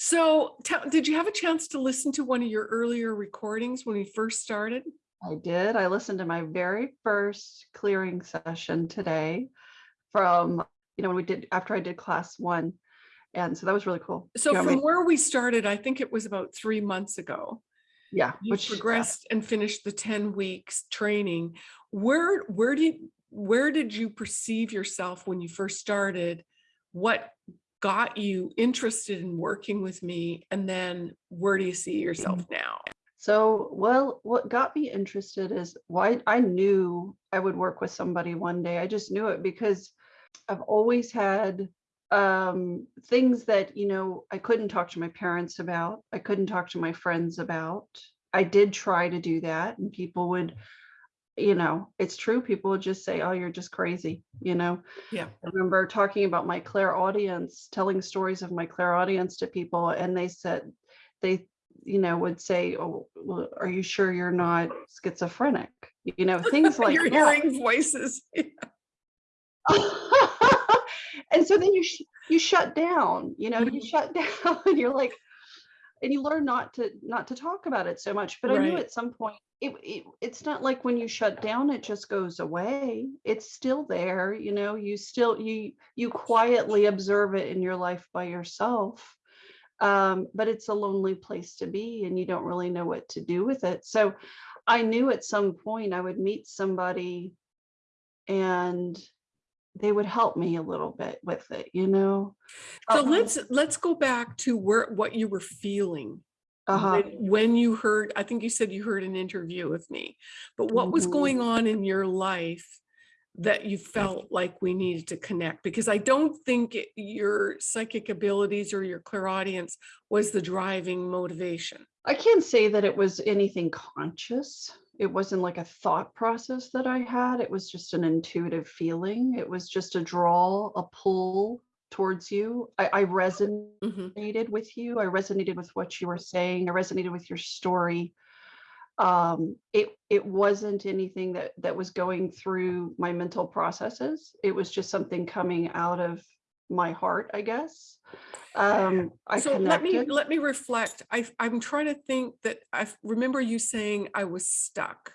So did you have a chance to listen to one of your earlier recordings when we first started? I did. I listened to my very first clearing session today from, you know, when we did, after I did class one. And so that was really cool. So You know, I from mean, where we started, I think it was about three months ago. Yeah, You which, progressed and finished the 10 weeks training. Where, where did, where did you perceive yourself when you first started? What got you interested in working with me? And then where do you see yourself Mm-hmm. now? so, well, what got me interested is why I knew I would work with somebody one day. I just knew it because I've always had um things that you know i couldn't talk to my parents about i couldn't talk to my friends about i did try to do that and people would you know it's true people would just say oh you're just crazy you know Yeah. i remember talking about my clairaudience, telling stories of my clairaudience to people and they said they you know would say oh well, are you sure you're not schizophrenic you know things like You're that hearing voices. and so then you sh- you shut down you know you Mhm. shut down and you're like and you learn not to not to talk about it so much but i knew at some point it, it it's not like when you shut down it just goes away. It's still there you know you still you you quietly observe it in your life by yourself um, but it's a lonely place to be and you don't really know what to do with it. So i knew at some point i would meet somebody and they would help me a little bit with it you know So Uh-uh. let's, let's go back to where, what you were feeling uh-huh when- when you heard, I think you said you heard an interview with me, but what was Mhm. going on in your life that you felt like we needed to connect? Because I don't think it- your psychic abilities or your clairaudience was the driving motivation. I can't say that it was anything conscious. It wasn't like a thought process that I had. It was just an intuitive feeling. It was just a draw, a pull towards you. I, I Mhm. resonated with you. I resonated with what you were saying. I resonated with your story. Um, it it wasn't anything that that was going through my mental processes. It was just something coming out of my heart, I guess. Um, I So let me, let me reflect. I, I'm trying to think that I remember you saying I was stuck.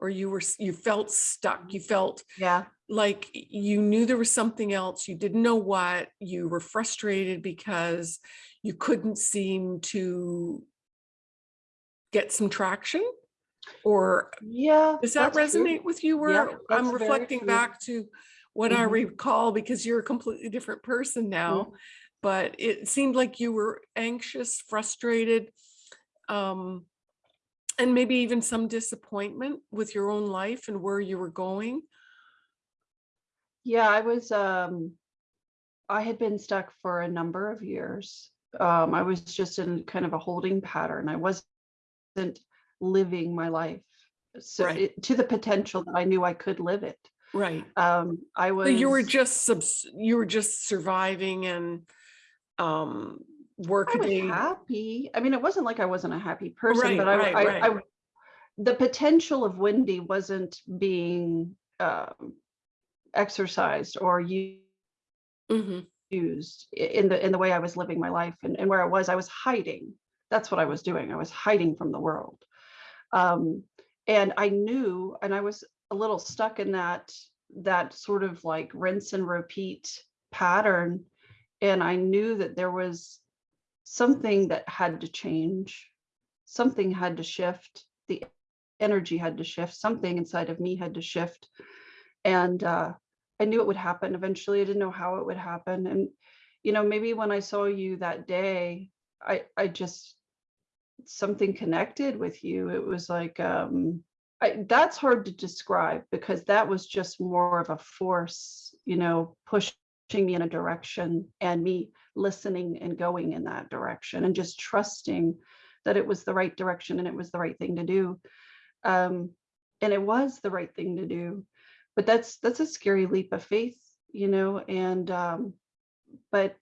Or you were, you felt stuck. You felt Yeah. like you knew there was something else, you didn't know what, you were frustrated because you couldn't seem to get some traction? Or Yeah. does that that's true. resonate with you? Where that's I'm reflecting back to what I Mhm. recall because you're a completely different person now. Mm. But it seemed like you were anxious, frustrated, um, and maybe even some disappointment with your own life and where you were going. Yeah, I was um I had been stuck for a number of years. Um I was just in kind of a holding pattern. I wasn't living my life so Right. it, to the potential that I knew I could live it. Right. Um I was So you were just subs, you were just surviving and um was happy. I mean, it wasn't like I wasn't a happy person, Right, but I, right, I, right. I the potential of Wendy wasn't being um exercised or used Mhm. used in the in the way I was living my life and, and where I was, I was hiding. That's what I was doing. I was hiding from the world. Um, and I knew, and I was a little stuck in that that sort of like rinse and repeat pattern. And I knew that there was something that had to change. Something had to shift. The energy had to shift. Something inside of me had to shift. And uh, I knew it would happen eventually. I didn't know how it would happen. And, you know, maybe when I saw you that day, I, I just, something connected with you. It was like, um, I, that's hard to describe because that was just more of a force, you know, pushing me in a direction and me listening and going in that direction and just trusting that it was the right direction and it was the right thing to do. Um, and it was the right thing to do but that's that's a scary leap of faith you know and um but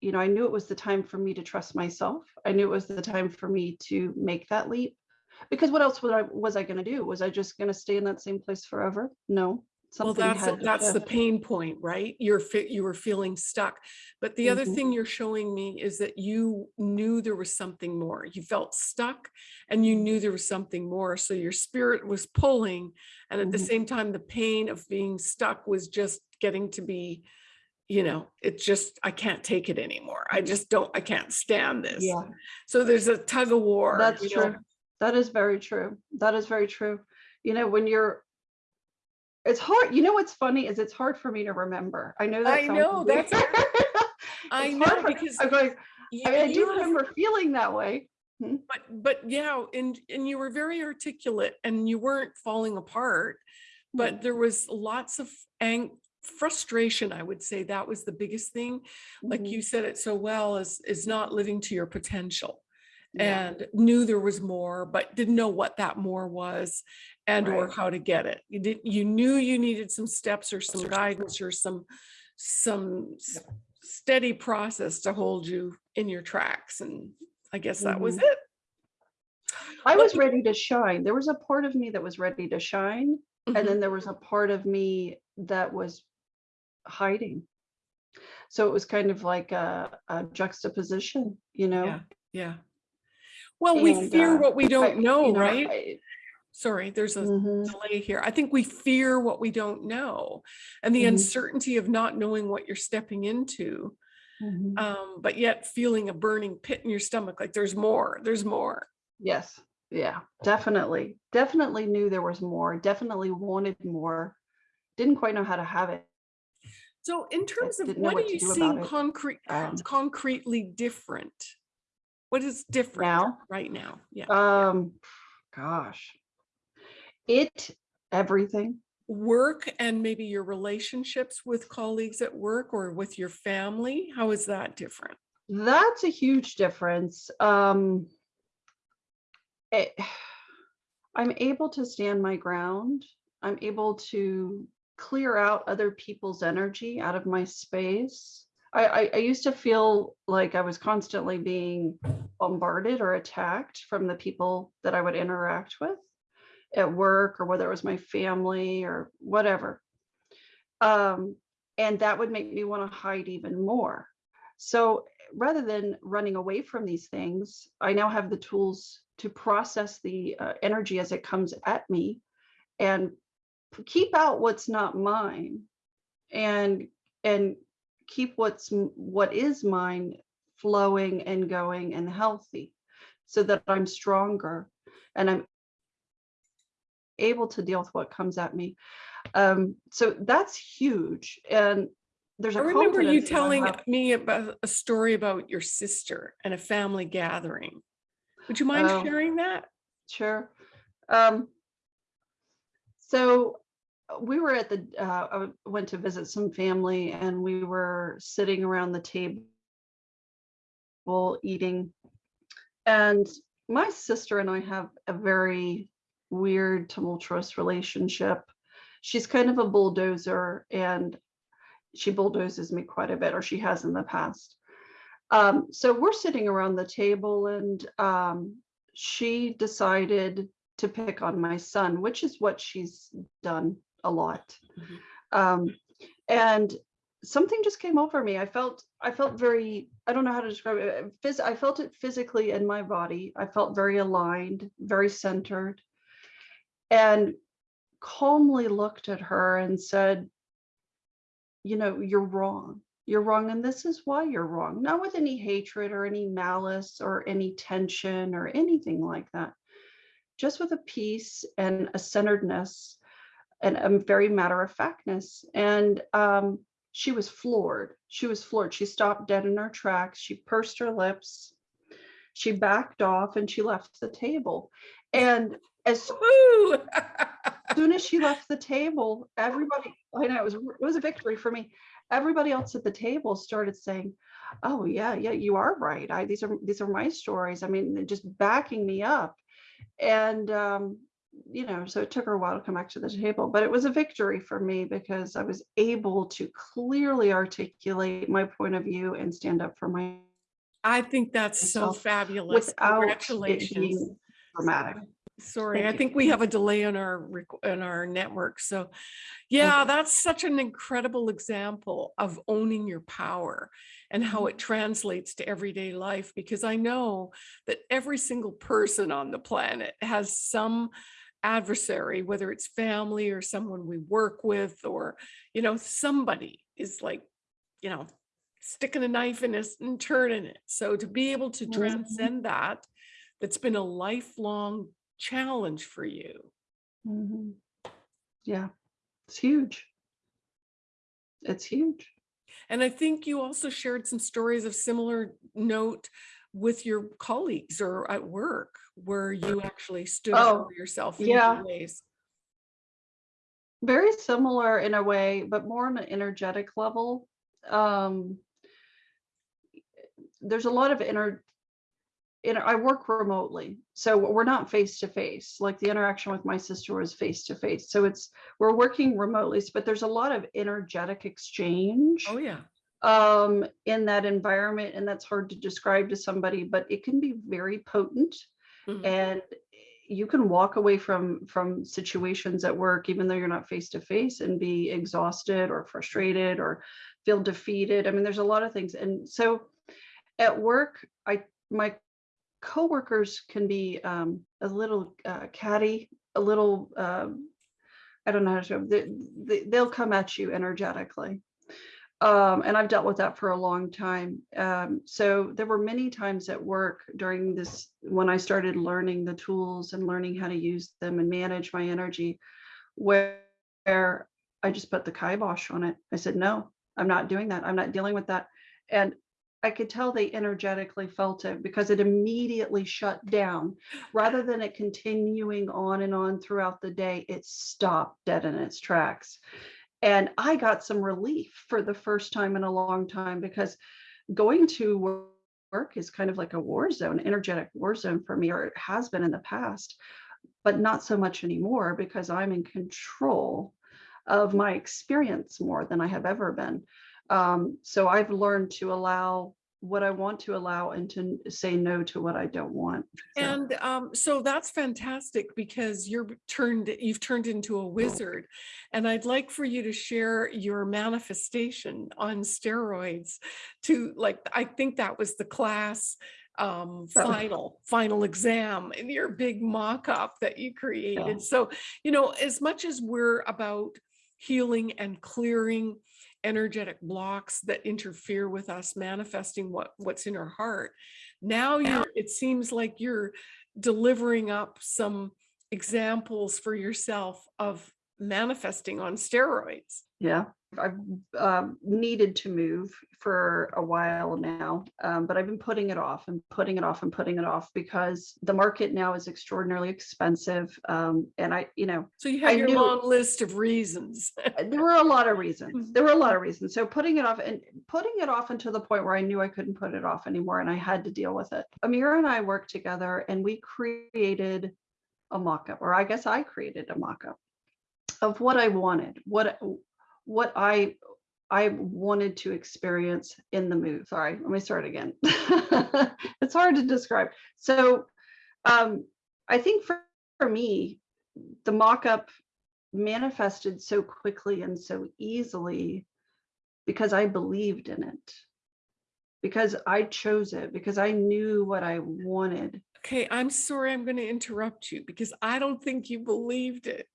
you know i knew it was the time for me to trust myself i knew it was the time for me to make that leap because what else was i was i going to do was i just going to stay in that same place forever no Something Well, that's, that's the pain point, right? You're fit, you were feeling stuck. But the other Mhm. thing you're showing me is that you knew there was something more. You felt stuck and you knew there was something more. So your spirit was pulling. And at the Mhm. same time, the pain of being stuck was just getting to be, you know, it just, I can't take it anymore. I just don't, I can't stand this. Yeah, So there's a tug of war. that's you know? That is very true. That is very true. You know, when you're, it's hard, you know, what's funny is it's hard for me to remember. I know that. I know, weird. that's- I know because. I'm going, you- I mean, I do have- remember feeling that way. But, but yeah, and, and you were very articulate and you weren't falling apart, but there was lots of ang, frustration, I would say that was the biggest thing. Like Mhm. you said it so well, is, is not living to your potential. Yeah. And knew there was more, but didn't know what that more was and or how to get it. You didn't, you knew you needed some steps or some guidance or some, some steady process to hold you in your tracks. And I guess that was Mhm. it. I was ready to shine. There was a part of me that was ready to shine. Mhm. And then there was a part of me that was hiding. So it was kind of like a, a juxtaposition, you know? Yeah, yeah. Well, we fear uh, what we don't know, you know, right? I- Sorry, there's a Mhm. delay here. I think we fear what we don't know and the Mhm. uncertainty of not knowing what you're stepping into, Mhm. um, but yet feeling a burning pit in your stomach, like there's more, there's more. Yes, yeah, definitely. Definitely knew there was more, definitely wanted more. Didn't quite know how to have it. So in terms of what what are you do seeing concrete, Um, concretely different? What is different Now? right now? Yeah. Um, gosh. It, everything. Work and maybe your relationships with colleagues at work or with your family, how is that different? That's a huge difference. Um, it, I'm able to stand my ground. I'm able to clear out other people's energy out of my space. I, I, I used to feel like I was constantly being bombarded or attacked from the people that I would interact with at work or whether it was my family or whatever. Um, and that would make me want to hide even more. So rather than running away from these things, I now have the tools to process the uh, energy as it comes at me and keep out what's not mine and and keep what's what is mine flowing and going and healthy so that I'm stronger and I'm able to deal with what comes at me. Um, so that's huge. And there's a I remember you confidence that I telling me about a story about your sister and a family gathering. Would you mind Oh. sharing that? Sure. Um, so we were at the, uh, I went to visit some family and we were sitting around the table eating. And my sister and I have a very weird, tumultuous relationship. She's kind of a bulldozer and she bulldozes me quite a bit, or she has in the past. Um, so we're sitting around the table and um, she decided to pick on my son, which is what she's done a lot. Mhm. Um, and something just came over me. I felt, I felt very, I don't know how to describe it. uh, Phys- I felt it physically in my body. I felt very aligned, very centered, and calmly looked at her and said, you know, you're wrong. You're wrong. And this is why you're wrong. Not with any hatred or any malice or any tension or anything like that. Just with a peace and a centeredness and a very matter of factness. And um, she was floored. She was floored. She stopped dead in her tracks. She pursed her lips. She backed off and she left the table. And as soon as she left the table, everybody, I know it was, it was a victory for me. Everybody else at the table started saying, oh yeah, yeah, you are right. I, these are, these are my stories. I mean, just backing me up. And, um, you know, so it took her a while to come back to the table, but it was a victory for me because I was able to clearly articulate my point of view and stand up for my, I think that's so fabulous. without Congratulations. dramatic. Sorry, Thank I you. think we have a delay in our, on our network. So yeah, that's such an incredible example of owning your power and how it mm-hmm. translates to everyday life. Because I know that every single person on the planet has some adversary, whether it's family or someone we work with, or, you know, somebody is like, you know, sticking a knife in us and turning it. So to be able to Mhm. transcend that, that's been a lifelong challenge for you. Mhm. Yeah, it's huge. It's huge. And I think you also shared some stories of similar note with your colleagues or at work where you actually stood up Oh, for yourself in yeah. ways. Very similar in a way, but more on an energetic level. Um, there's a lot of inner, inner, I work remotely, so we're not face to face. Like the interaction with my sister was face to face. So it's, we're working remotely, but there's a lot of energetic exchange. Oh, yeah. Um, in that environment, and that's hard to describe to somebody, but it can be very potent. Mhm. And you can walk away from from situations at work, even though you're not face to face, and be exhausted or frustrated or feel defeated. I mean, there's a lot of things, and so at work, I my coworkers can be um, a little uh, catty, a little. Um, I don't know how to. they, they'll come at you energetically um, and I've dealt with that for a long time. Um, so there were many times at work during this when I started learning the tools and learning how to use them and manage my energy, where, where I just put the kibosh on it. I said, no, I'm not doing that. I'm not dealing with that. And I could tell they energetically felt it because it immediately shut down. Rather than it continuing on and on throughout the day, it stopped dead in its tracks. And I got some relief for the first time in a long time because going to work is kind of like a war zone, energetic war zone for me, or it has been in the past, but not so much anymore because I'm in control of my experience more than I have ever been. Um, so I've learned to allow what I want to allow and to say no to what I don't want. So- And um, so that's fantastic because you're turned, you've turned into a wizard. And I'd like for you to share your manifestation on steroids to like, I think that was the class um, final, final exam in your big mock-up that you created. So, you know, as much as we're about healing and clearing energetic blocks that interfere with us manifesting what what's in our heart. Now you it seems like you're delivering up some examples for yourself of manifesting on steroids. Yeah, I've um, needed to move for a while now, um, but I've been putting it off and putting it off and putting it off because the market now is extraordinarily expensive. Um, and I, you know, so you have I your long list of reasons there were a lot of reasons. Mhm. There were a lot of reasons. So putting it off and putting it off until the point where I knew I couldn't put it off anymore and I had to deal with it. Amira and I worked together and we created a mock-up, or I guess I created a mock-up of what I wanted, what what I I wanted to experience in the move. Sorry, let me start again. it's hard to describe. So um, I think for, for me, the mock-up manifested so quickly and so easily because I believed in it, because I chose it, because I knew what I wanted. okay i'm sorry i'm going to interrupt you because i don't think you believed it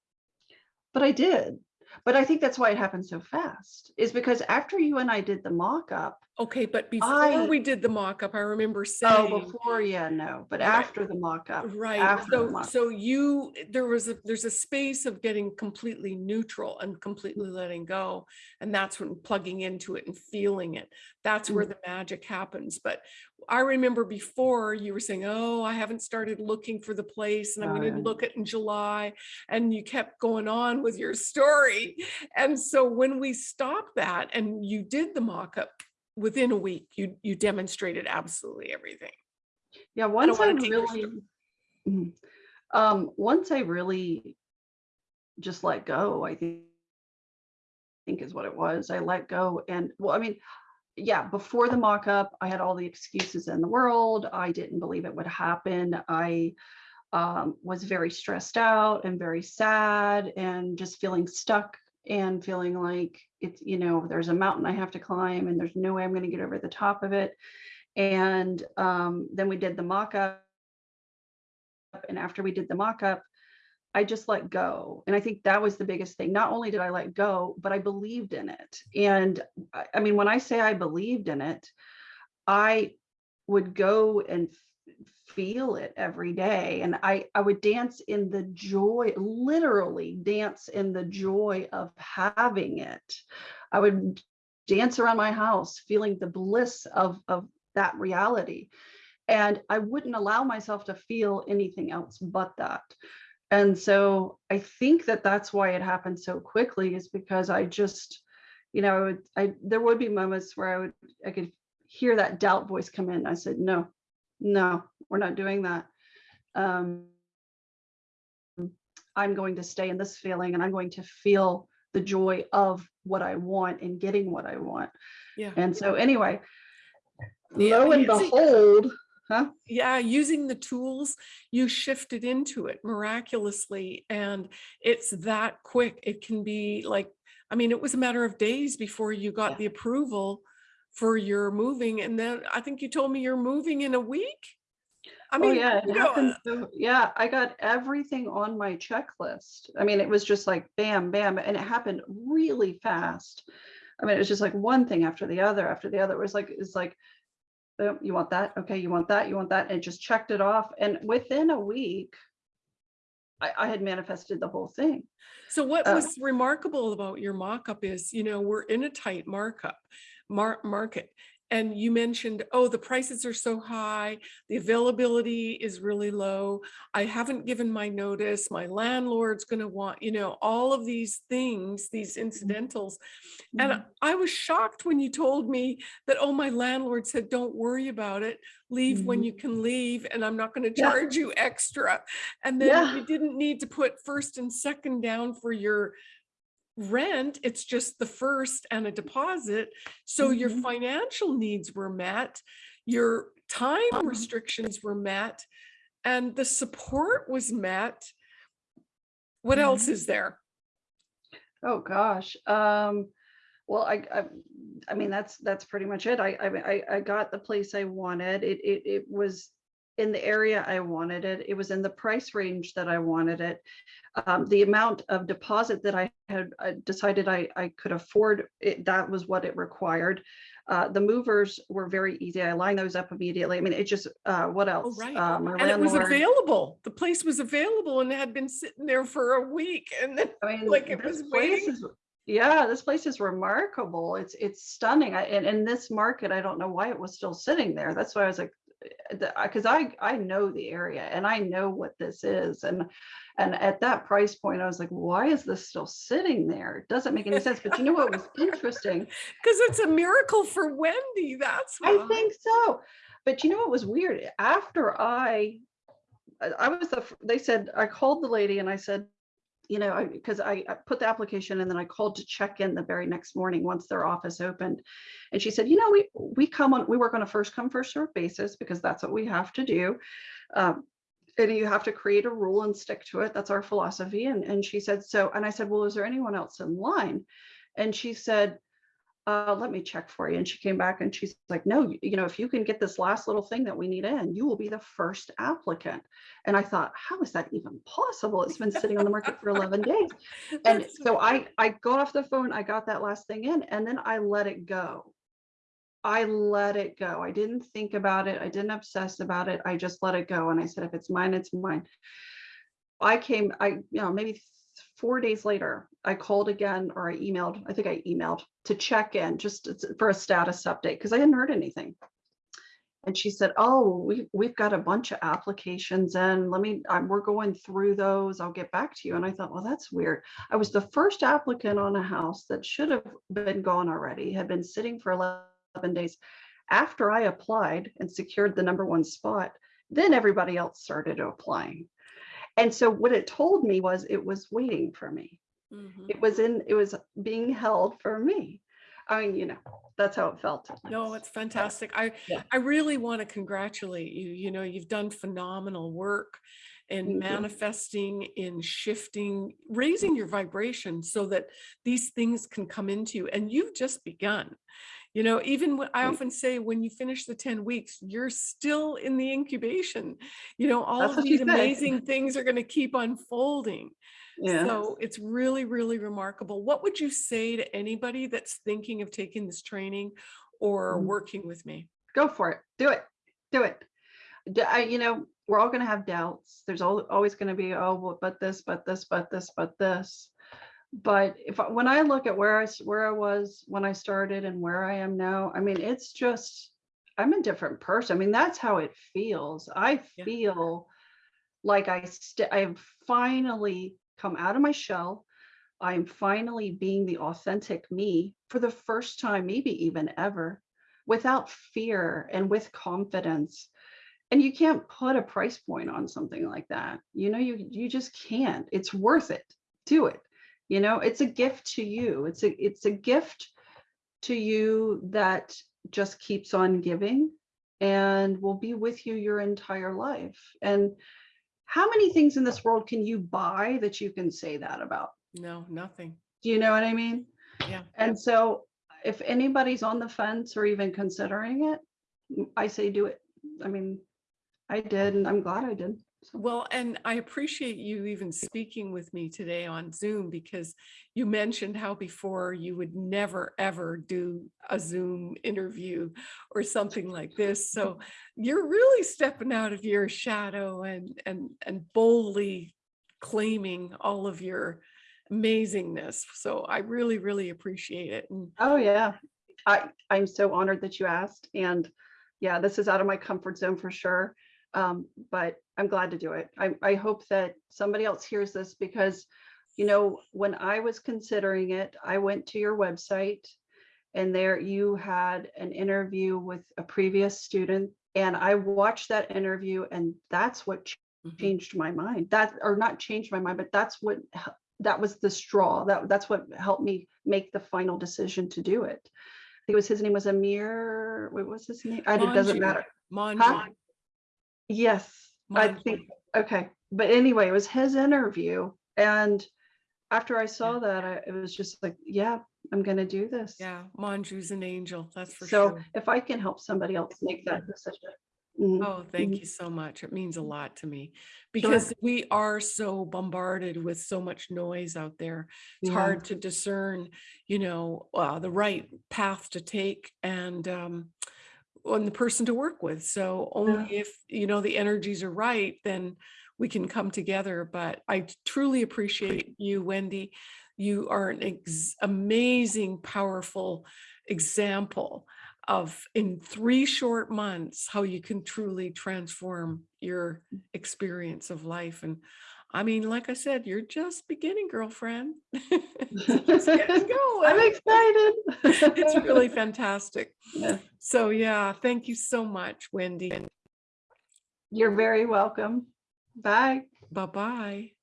But I did. But I think that's why it happened so fast, is because after you and I did the mock-up, okay but before I- we did the mock-up i remember saying. oh, saying before, yeah, no, but Right. after the mock-up. Right, so, mock- so you, there was a, there's a space of getting completely neutral and completely letting go. And that's when plugging into it and feeling it, that's where Mm. the magic happens. But I remember before you were saying, oh, I haven't started looking for the place and I'm Oh, gonna yeah. look at in July. And you kept going on with your story. And so when we stopped that and you did the mock-up, within a week, you, you demonstrated absolutely everything. Yeah, once I your really, Mhm. um, once I really just let go, I think, think is what it was. I let go and, well, I mean, yeah, before the mock-up, I had all the excuses in the world. I didn't believe it would happen. I, um, was very stressed out and very sad and just feeling stuck and feeling like it's, you know, there's a mountain I have to climb and there's no way I'm going to get over the top of it. And um, then we did the mock-up. And after we did the mock-up, I just let go. And I think that was the biggest thing. Not only did I let go, but I believed in it. And I mean, when I say I believed in it, I would go and feel it every day. And I, I would dance in the joy, literally dance in the joy of having it. I would dance around my house feeling the bliss of, of that reality. And I wouldn't allow myself to feel anything else but that. And so I think that that's why it happened so quickly is because I just, you know, I, would, I there would be moments where I would I could hear that doubt voice come in. I said, no, no, we're not doing that. Um, I'm going to stay in this feeling and I'm going to feel the joy of what I want and getting what I want. Yeah. And so anyway, Yeah, lo and behold, huh? yeah using the tools you shifted into it miraculously and it's that quick it can be like i mean it was a matter of days before you got Yeah. the approval for your moving and then i think you told me you're moving in a week i oh yeah, it uh happened. so- yeah, I got everything on my checklist. I mean, it was just like bam, bam, and it happened really fast. I mean, it was just like one thing after the other after the other. It was like it's like, oh, you want that? Okay, you want that? You want that? And just checked it off. And within a week, I, I had manifested the whole thing. So what Uh, was remarkable about your mock-up is, you know, we're in a tight markup mar- market. And you mentioned, oh, the prices are so high, the availability is really low. I haven't given my notice, my landlord's gonna want, you know, all of these things, these incidentals. And Mhm. I was shocked when you told me that, oh, my landlord said, don't worry about it. Leave when Mhm. you can leave and I'm not gonna Yeah. charge you extra. And then Yeah. you didn't need to put first and second down for your rent. It's just the first and a deposit. So your Mhm. financial needs were met, your time Mhm. restrictions were met, and the support was met. What Mm-hmm. else is there? Oh gosh. Um, well, I, I, I mean, that's that's pretty much it. I, I, I got the place I wanted. It, it, it was in the area I wanted it. It was in the price range that I wanted it. Um, the amount of deposit that I had uh, decided I, I could afford, it, that was what it required. Uh, the movers were very easy. I lined those up immediately. I mean, it just, uh, what else? Oh, right. My And it was available. The place was available and had been sitting there for a week and then I mean, like it was waiting. is, yeah, this place is remarkable. It's it's stunning. I, and in this market, I don't know why it was still sitting there. That's why I was like, because uh, I I know the area and I know what this is, and and at that price point, I was like, why is this still sitting there? It doesn't make any sense. But you know what was interesting? Because it's a miracle for Wendy, that's I think so. But you know what was weird? After I, I I was the, they said, I called the lady and I said, you know, because I, I put the application and then I called to check in the very next morning once their office opened. And she said, you know, we, we come on, we work on a first come, first serve basis because that's what we have to do. Um, and you have to create a rule and stick to it. That's our philosophy. And, and she said, so, and I said, well, is there anyone else in line? And she said, uh, let me check for you. And she came back and she's like, no, you, know, if you can get this last little thing that we need in, you will be the first applicant. And I thought, how is that even possible? It's been sitting on the market for 11 days. And That's so I, I got off the phone, I got that last thing in, and then I let it go. I let it go. I didn't think about it. I didn't obsess about it. I just let it go. And I said, if it's mine, it's mine. I came, I, you know, maybe four days later, I called again or I emailed, I think I emailed to check in just for a status update because I hadn't heard anything. And she said, oh, we, we've got a bunch of applications in. Let me, um, we're going through those. I'll get back to you. And I thought, well, that's weird. I was the first applicant on a house that should have been gone already, had been sitting for 11 days. After I applied and secured the number one spot, then everybody else started applying. And so what it told me was it was waiting for me. Mhm. It was in, it was being held for me. I mean, you know, that's how it felt. No, it's fantastic. I, Yeah. I really want to congratulate you. You know, you've done phenomenal work in Thank you. manifesting, in shifting, raising your vibration so that these things can come into you. And you've just begun. You know, even when I often say when you finish the 10 weeks, you're still in the incubation. You know, all That's of these amazing things are going to keep unfolding. Yeah. So it's really, really remarkable. What would you say to anybody that's thinking of taking this training or Mhm. working with me? Go for it. Do it. Do it. I, you know, we're all going to have doubts. There's al- always going to be, oh, well, but this, but this, but this, but this. But if I, when I look at where I where I was when I started and where I am now, I mean, it's just I'm a different person. I mean, that's how it feels. I Yeah. feel like I I've finally come out of my shell. I'm finally being the authentic me for the first time, maybe even ever, without fear and with confidence. And you can't put a price point on something like that. You know, you you just can't. It's worth it. Do it. You know, it's a gift to you. It's a it's a gift to you that just keeps on giving and will be with you your entire life. And how many things in this world can you buy that you can say that about? No, nothing. Do you know what I mean? Yeah. And so if anybody's on the fence or even considering it, i say do it. I mean, I did and I'm glad I did. Well, and I appreciate you even speaking with me today on Zoom because you mentioned how before you would never ever do a Zoom interview or something like this. So you're really stepping out of your shadow and and and boldly claiming all of your amazingness. So I really, really appreciate it. And oh yeah, I, I'm so honored that you asked. And yeah, this is out of my comfort zone for sure. Um, but I'm glad to do it. I, I hope that somebody else hears this because, you know, when I was considering it, I went to your website and there you had an interview with a previous student and I watched that interview and that's what Mhm. changed my mind. That or not changed my mind, but that's what that was the straw. That that's what helped me make the final decision to do it. I think it was his name was Amir. What was his name? I, it doesn't matter. Manju, Huh? Yes, I think okay. But anyway, it was his interview and after I saw that, I, it was just like, yeah, I'm going to do this. Yeah, Manju's an angel, that's for so sure. if I can help somebody else make that decision. mhm, Oh, thank you so much. It means a lot to me Sure. because we are so bombarded with so much noise out there. It's Yeah. hard to discern, you know, uh, the right path to take and um, on the person to work with. So only if, you know, the energies are right, then we can come together. But I truly appreciate you, Wendy. You are an ex- amazing, powerful example of in three short months how you can truly transform your experience of life and i mean like i said you're just beginning girlfriend just getting going. I'm excited. it's really fantastic Yeah. so yeah thank you so much wendy You're very welcome. Bye. bye bye